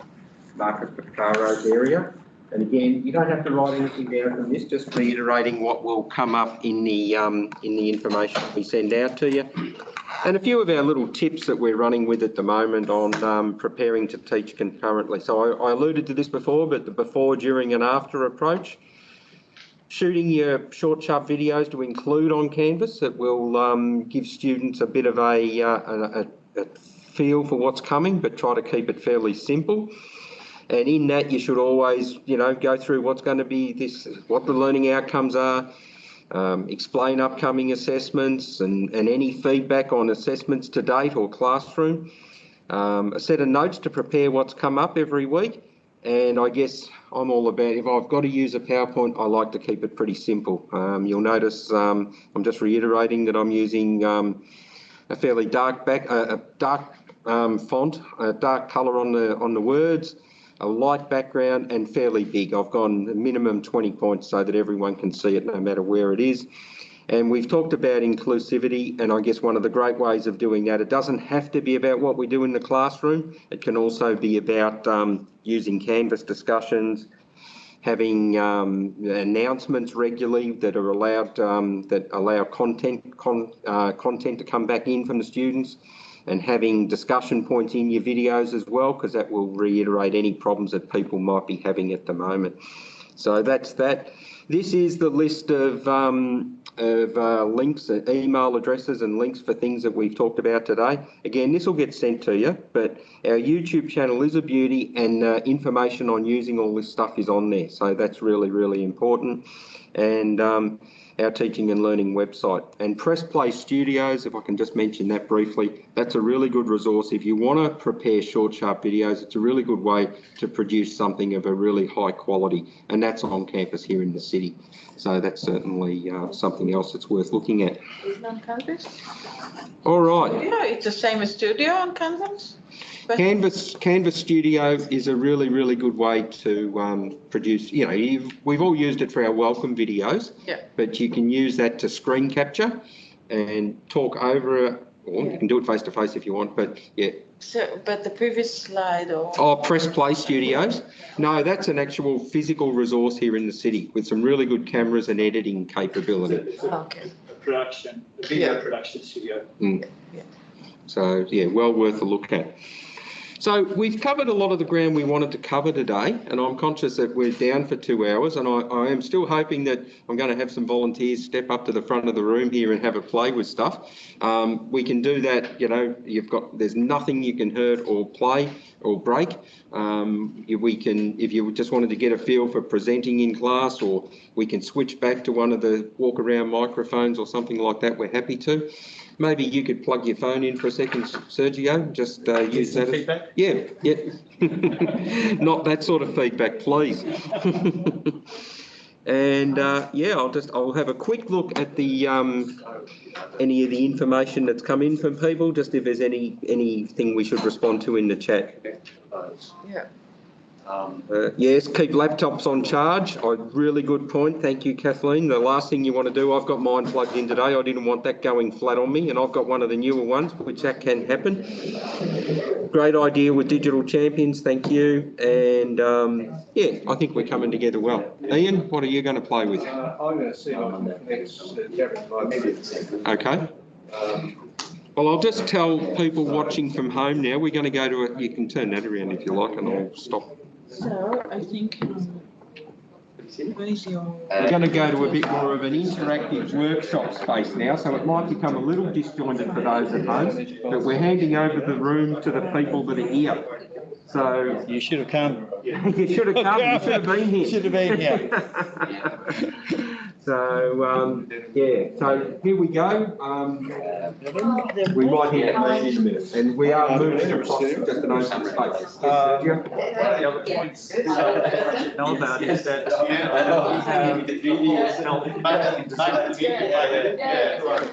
Marcus Picaro's area. And again, you don't have to write anything down from this, just reiterating what will come up in the um, in the information we send out to you. And a few of our little tips that we're running with at the moment on um, preparing to teach concurrently. So I, I alluded to this before, but the before, during and after approach shooting your short, sharp videos to include on Canvas that will um, give students a bit of a, uh, a, a, feel for what's coming, but try to keep it fairly simple. And in that, you should always, you know, go through what's going to be this, what the learning outcomes are, um, explain upcoming assessments and, and any feedback on assessments to date or classroom. Um, a set of notes to prepare what's come up every week. And I guess I'm all about, if I've got to use a PowerPoint, I like to keep it pretty simple. Um, you'll notice um, I'm just reiterating that I'm using um, a fairly dark back, uh, a dark um, font, a dark colour on the on the words, a light background, and fairly big. I've gone minimum 20 points so that everyone can see it no matter where it is. And we've talked about inclusivity, and I guess one of the great ways of doing that, it doesn't have to be about what we do in the classroom. It can also be about um, using Canvas discussions, having um, announcements regularly that are allowed, um, that allow content, con, uh, content to come back in from the students, and having discussion points in your videos as well, because that will reiterate any problems that people might be having at the moment. So that's that. This is the list of, um, of uh, links, uh, email addresses and links for things that we've talked about today. Again, this will get sent to you, but our YouTube channel is a beauty and uh, information on using all this stuff is on there. So that's really, really important. And um, our teaching and learning website. And Press Play Studios, if I can just mention that briefly, that's a really good resource. If you want to prepare short, sharp videos, it's a really good way to produce something of a really high quality. And that's on campus here in the city. So that's certainly uh, something else that's worth looking at. Isn't on Canvas? All right. Yeah, it's the same as Studio on Canvas. But- Canvas Canvas Studio is a really really good way to um, produce. You know, you've, we've all used it for our welcome videos, Yeah. but you can use that to screen capture and talk over. it, Or you can do it face to face if you want, but yeah. So, but the previous slide or? Oh, Press Play Studios. No, that's an actual physical resource here in the city with some really good cameras and editing capability. Okay. A production, a video production studio. Mm. So yeah, well worth a look at. So we've covered a lot of the ground we wanted to cover today, and I'm conscious that we're down for two hours, and I, I am still hoping that I'm going to have some volunteers step up to the front of the room here and have a play with stuff. Um, we can do that, you know, you've got, there's nothing you can hurt or play or break. Um, if we can, if you just wanted to get a feel for presenting in class, or we can switch back to one of the walk around microphones or something like that, we're happy to. Maybe you could plug your phone in for a second, Sergio, just uh, use that. as- feedback? Yeah, yeah. Not that sort of feedback, please. And uh, yeah, I'll just, I'll have a quick look at the, um, any of the information that's come in from people, just if there's any, anything we should respond to in the chat. Yeah. Um, Uh, yes, keep laptops on charge. A really good point. Thank you, Kathleen. The last thing you want to do, I've got mine plugged in today. I didn't want that going flat on me, and I've got one of the newer ones, which that can happen. Great idea with digital champions. Thank you. And um, yeah, I think we're coming together well. Ian, what are you going to play with? Uh, I'm going to see if I can connect Gavin Okay. Well, I'll just tell people watching from home now, we're going to go to a, you can turn that around if you like, and I'll stop. So I think, um, where is your? We're going to go to a bit more of an interactive workshop space now, so it might become a little disjointed for those at home, but we're handing over the room to the people that are here. So. You should have come. You should have come, you should have been here. Should have been here. So, um, yeah, so here we go. Um, we might hit that in a minute, and we are moving across just an open space. Yes, Uh, Sergio? One of the other points to know about is that we have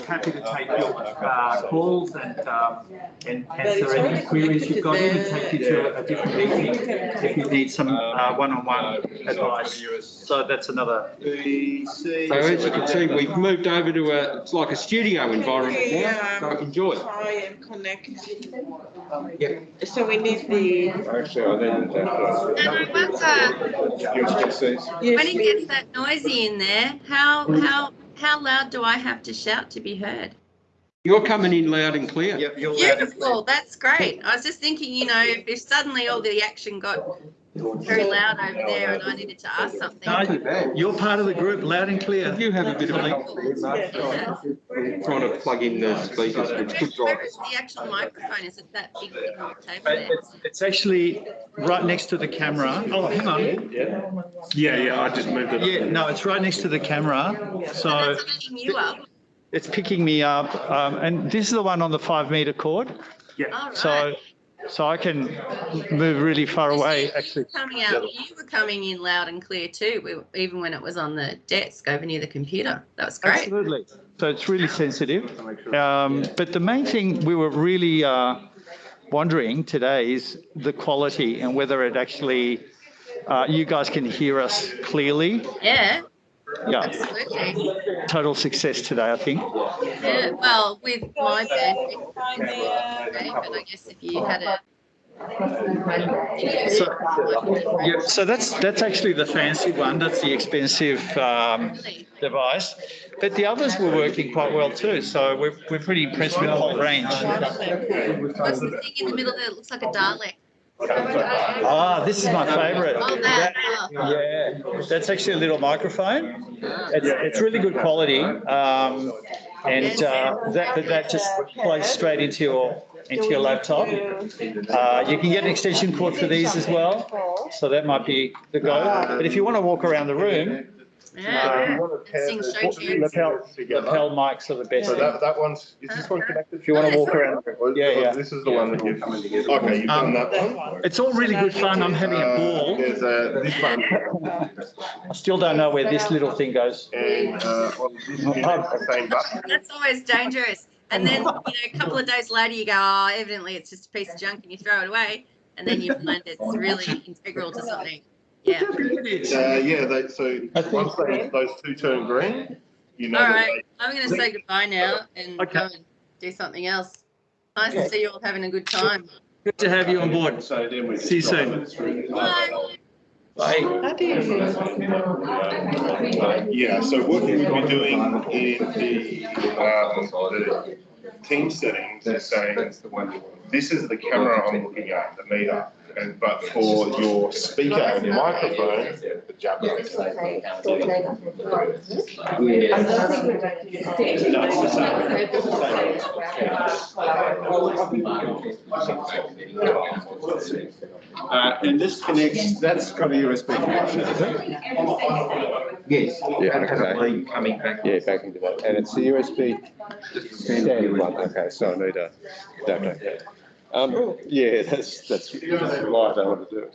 happy to take your uh, calls and, um, and answer any queries you've got. Even take you to a different meeting if you need some uh, one-on-one advice. So that's another. So as you can see, we've moved over to a, it's like a studio environment now, so enjoy. Try and connect. Yep. So we need the. Actually, I needed that. Uh, when it gets that noisy in there, how, how, how loud do I have to shout to be heard? You're coming in loud and clear. Beautiful, that's great. I was just thinking, you know, if, if suddenly all the action got very loud over there and I needed to ask something. No, you're part of the group, loud and clear. You have a bit of help there. Trying to plug in the speakers, which could drive Where is the actual microphone? Is it that big thing on the table there? It's, it's actually right next to the camera. Oh, hang on. Yeah, yeah, I just moved it. Yeah, no, it's right next to the camera. So Picking you up. it's picking me up. Um, and this is the one on the five meter cord. All So, so I can move really far away, actually. Coming out, you were coming in loud and clear too, we- even when it was on the desk over near the computer. That was great. Absolutely. So it's really sensitive. Um, but the main thing we were really uh, wondering today is the quality and whether it actually, uh, you guys can hear us clearly. Yeah, Yeah, absolutely. total success today, I think. Yeah, well, with my band, okay, but I guess if you had a. So, yeah, so that's that's actually the fancy one. That's the expensive um, device. But the others were working quite well too. So we're, we're pretty impressed with the whole range. What's the thing in the middle that looks like a Dalek? Ah, this is my favourite. Oh, that. Yeah, that's actually a little microphone. It's, it's really good quality. Um, and uh, that, that just plays straight into your into your laptop. Uh, you can get an extension cord for these as well. So that might be the go. But if you want to walk around the room, Yeah. Sing show tunes. lapel, lapel mics are the best. So that, that one's, is this one connected? If you want to walk around, yeah, yeah. This is the one that you've, okay, you've done Um, that one. It's all really good fun. I'm having a Uh, ball. There's a, this one, I still don't know where this little thing goes. and, uh, on this unit, the same button. That's always dangerous. And then, you know, a couple of days later, you go, oh, evidently it's just a piece of junk and you throw it away. And then you find it's really integral to something. Yeah. Uh, yeah, they, so once they, those two turn green, you know. All that. I'm going to say goodbye now and go and do something else. Nice to see you all having a good time. Good to have you on board. So then we. See you soon. Bye. Bye. Yeah, so what we would be doing in the, um, the team settings is saying, this is the camera I'm looking at, the meter. And, but for your speaker and your microphone, the Jabras. Uh, and this connects, that's got a USB connection, is it? Yes. Yeah, and have a okay. lead coming back. Yeah, back into that. And it's the USB standard one, okay, so I need a adapter. Um, yeah, that's, that's right, I want to do it.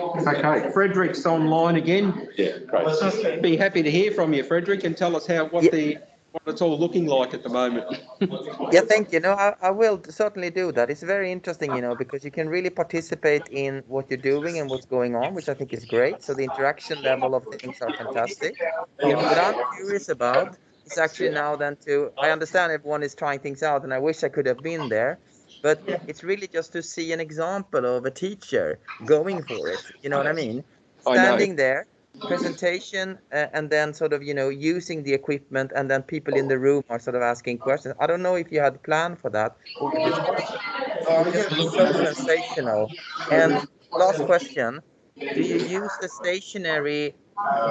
Okay, Frederick's online again. Yeah, great. Be happy to hear from you, Frederick, and tell us how, what the, what it's all looking like at the moment. Yeah, thank you. No, I, I will certainly do that. It's very interesting, you know, because you can really participate in what you're doing and what's going on, which I think is great. So the interaction level of things are fantastic. What I'm curious about is actually now then to, I understand everyone is trying things out and I wish I could have been there, but it's really just to see an example of a teacher going for it. You know what I mean? I. Standing there, presentation, uh, and then sort of, you know, using the equipment, and then people in the room are sort of asking questions. I don't know if you had planned for that. or it's just so sensational. And last question, do you use the stationary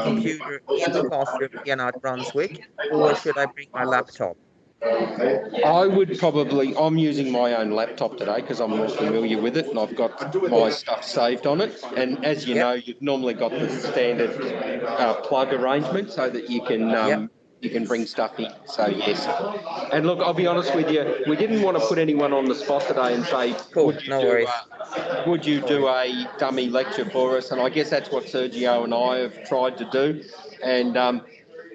computer in the classroom here at Brunswick, or should I bring my laptop? I would probably, I'm using my own laptop today because I'm more familiar with it and I've got my stuff saved on it. And as you know, you've normally got the standard uh, plug arrangement so that you can um, you can bring stuff in. So yes. And look, I'll be honest with you, we didn't want to put anyone on the spot today and say, would you no do worries. a, would you do a dummy lecture for us? And I guess that's what Sergio and I have tried to do. And um,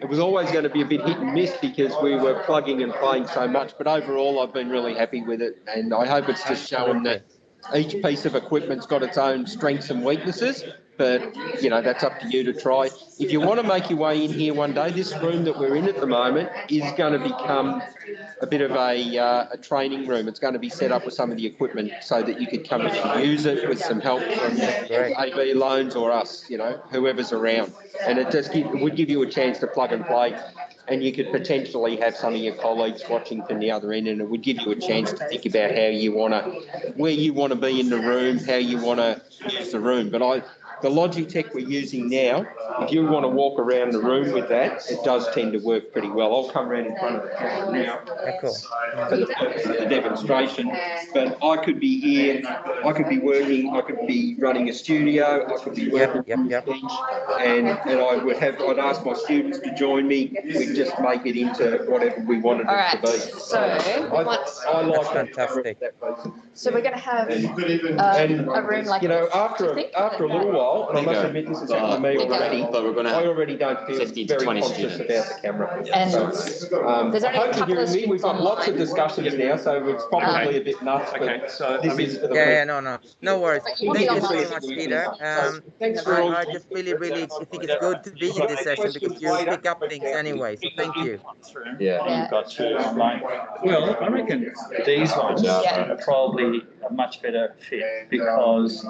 it was always going to be a bit hit and miss because we were plugging and playing so much. But overall, I've been really happy with it, and I hope it's just showing that each piece of equipment's got its own strengths and weaknesses. But you know that's up to you to try. If you want to make your way in here one day, this room that we're in at the moment is going to become a bit of a, uh, a training room. It's going to be set up with some of the equipment so that you could come in and use it with some help from AV loans or us, you know, whoever's around. And it just give, would give you a chance to plug and play. and you could potentially have some of your colleagues watching from the other end, and it would give you a chance to think about how you want to, where you want to be in the room, how you want to use the room. But I, the Logitech we're using now, if you want to walk around the room with that, it does tend to work pretty well. I'll come around in front of the camera now for the purpose of the demonstration. But I could be here, I could be working, I could be running a studio, I could be working from the bench, and, and I would have, I'd ask my students to join me. We'd just make it into whatever we wanted All it right, to be. so I, I like fantastic. So we're gonna have And- um, a room like You know, after, I think, after a little while, and I must admit this has happened to me already, But we're gonna I have already don't feel 15 to very 20 conscious students. about the camera. And So, um, there's only I a hope couple you're of hearing me, we've got lots of students discussions now, so it's probably a bit nuts, Okay, but so, I this mean, is for the. Yeah, yeah, no, no, no worries. But you Thank will you not so see much, Peter. Um, Thanks for I, all. I just really, really think it's good to be in this session because you pick up things anyway, so thank you. Yeah. You've got two online. Well, I reckon these ones Yeah. are probably a much better fit because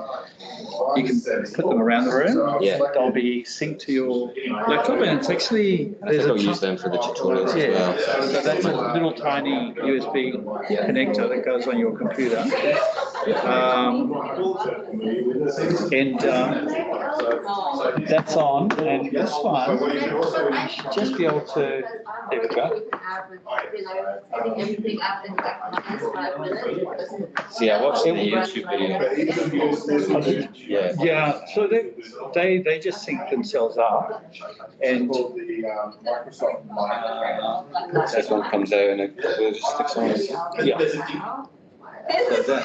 you can put them around the room. Yeah. They'll be synced to your laptop and it's actually, I think there's a. I'll use them for the tutorials as Yeah, well. so that's a little tiny USB connector that goes on your computer. Um, and, um, that's on, and this one, you should just be able to, there we go. Setting everything up in like minus five minutes. See, I watched the YouTube video. Yeah. Yeah, so they, they, they just sync themselves up and This one comes out and it just sticks on. Yeah. So that,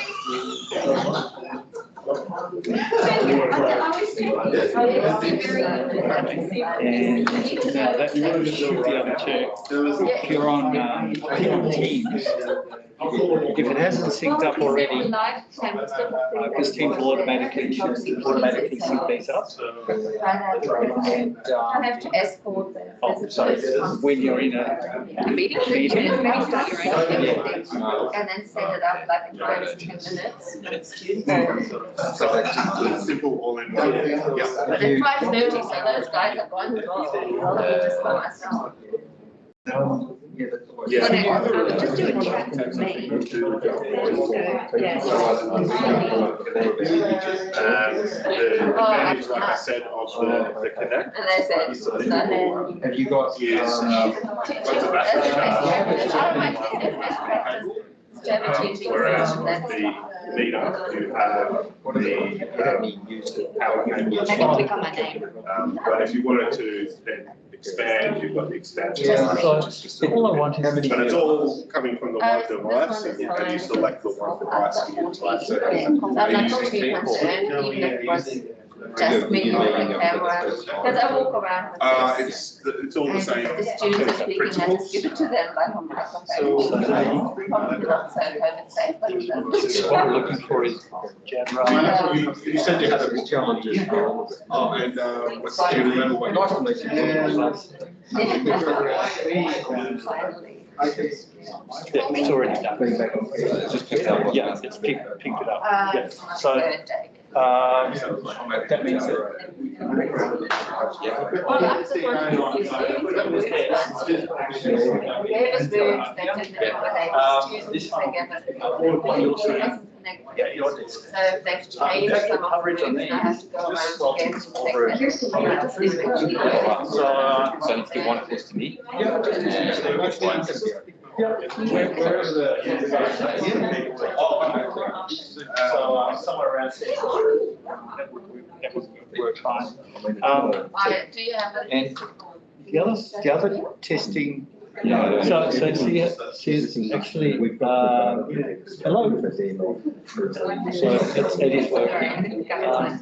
and now that should be able to, if you're on, um, if you're on Teams, if it hasn't synced up already, because Teams will automatically, should automatically sync these up. And, I um, have to escort them. oh, sorry, when you're in a Meeting. meeting, And then set it up like in five to ten minutes. Simple all in one. But it's five thirty, so those guys are gone as well. I'll be just by myself. Yeah. But I I was just doing chat with me. Um, the advantage, like I said, of the, the Connect. And they said, so then. Have you got? Is, um, what's the battery? Whereas with the meter, you have the power cable. Can click on my name. Um, but if you wanted to then expand, you've got the expansion. Yeah, so just all I want is. But it's all coming from the one device and you- and you select the one device and you utilize it. I'm not too concerned, even if it was just me on the camera, because I walk around. with Uh, this. it's, the- it's all the And same. the students are speaking, I just give it to them like on microphone. Probably not so COVID safe, but. What we're looking for is Uh, You you said you had a challenges. Oh, and, uh, what's the level? Nice to you. Finally. Yeah, it's already done. Just pick up. Yeah, it's picked, picked it up. Uh, Yeah, so, third day. Um, that means that. Well, I'm supposed to be students. They have a spoon, they take the accommodate Um, students, this they one. give it. What you'll see. Connect with Yeah, it. your desk. So they've changed some of the rooms and I have to go around again to check that. This is actually So, uh, So if you want close to me. Yeah. uh, which one? Where, where is the? So, uh, somewhere around. That would, that would work fine. Um, do you have a? and the other, the other testing, Yeah. so, so see, see, actually, uh, hello. So it's, it is working. Um,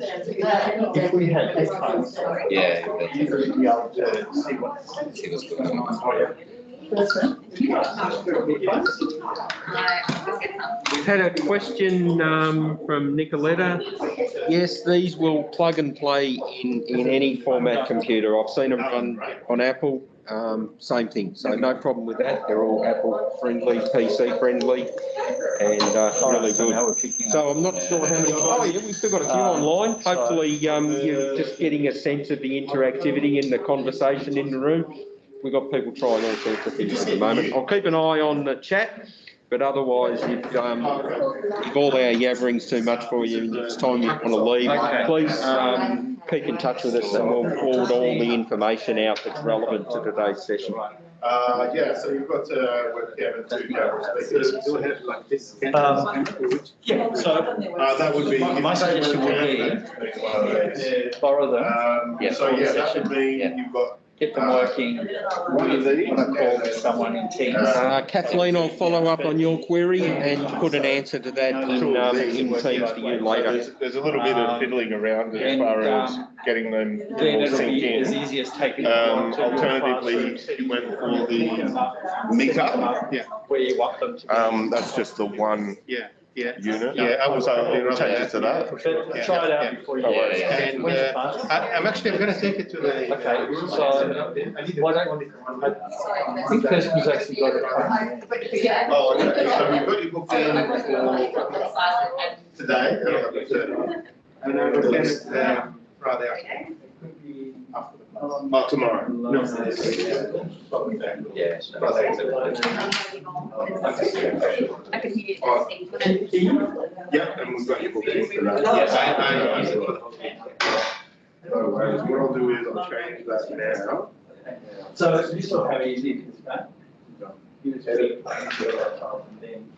If we had headphones, Yeah. you would be able to see what. See what's going on. We've had a question um, from Nicoletta. Yes, these will plug and play in, in any format computer. I've seen them run on Apple, um, same thing. So no problem with that. They're all Apple friendly, PC friendly, and uh, really good. So I'm not sure how many, oh yeah, we've still got a few online. Hopefully um, you're just getting a sense of the interactivity and the conversation in the room. We've got people trying all sorts of things at the moment. I'll keep an eye on the chat, but otherwise, if, um, if all our yabbering's too much for you and it's time you want to leave, Okay. please, um, keep in touch with us and we'll forward all the information out that's relevant to today's session. Uh, yeah, so you've got, uh, webcam and two camera speakers. Like this. Um, Yeah, so Uh, that would be. My- my suggestion would be- One of these. borrow them, Um, Yeah. so yeah, that should mean you've got get them working one of these. on a call with someone in Teams. Uh, Kathleen, I'll follow up on your query and put an answer to that in, um, in Teams to you later. There's, there's a little bit of fiddling around as And, far as um, getting them Then all it'll sink be as in. easy as taking. Um, them to the alternatively, classroom, you went for the meter. Yeah. Where you want them to be. Um, that's just the one Yeah, yeah. unit. Yeah, I was, uh, we'll change it to that. But try it out before you. No worries. And, When's uh, class? I, I'm actually, I'm gonna take it to the. Okay, so why don't, I think Kirsten's actually got it. Oh, okay, so we've got you booked in for today. And I will send it, um, rather. Oh, tomorrow. No. Yeah. I can hear you. Yeah, and we've got you booked in for that. Yes, I, I. No worries, what I'll do is I'll change that now. So you saw how easy it is, right? You just- and then